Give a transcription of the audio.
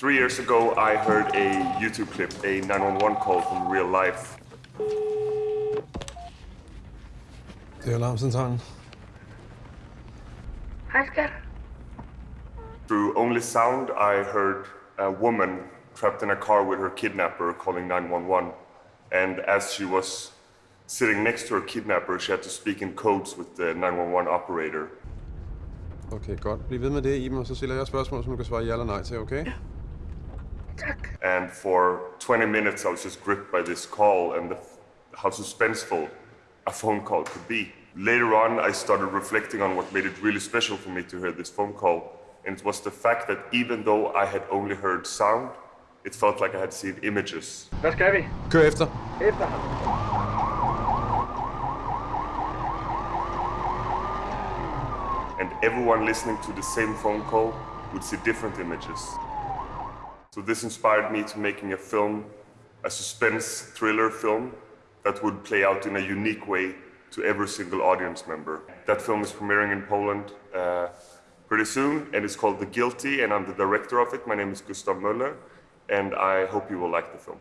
Three years ago, I heard a YouTube clip, a 911 call from real life. Det er alarmcentralen. Hej skat. Through only sound, I heard a woman trapped in a car with her kidnapper calling 911. And as she was sitting next to her kidnapper, she had to speak in codes with the 911 operator. Okay, godt. Bliv ved med det, Iben, og så stiller jeg spørgsmål, som du kan svare ja eller nej til, okay? Tak. And for 20 minutes, I was just gripped by this call and the, how suspenseful a phone call could be. Later on, I started reflecting on what made it really special for me to hear this phone call. And it was the fact that even though I had only heard sound, it felt like I had seen images. Hvad skal vi? Kør efter. Efter ham. And everyone listening to the same phone call would see different images. So this inspired me to making a film, a suspense thriller film that would play out in a unique way to every single audience member. That film is premiering in Poland uh, pretty soon and it's called The Guilty and I'm the director of it. My name is Gustav Möller and I hope you will like the film.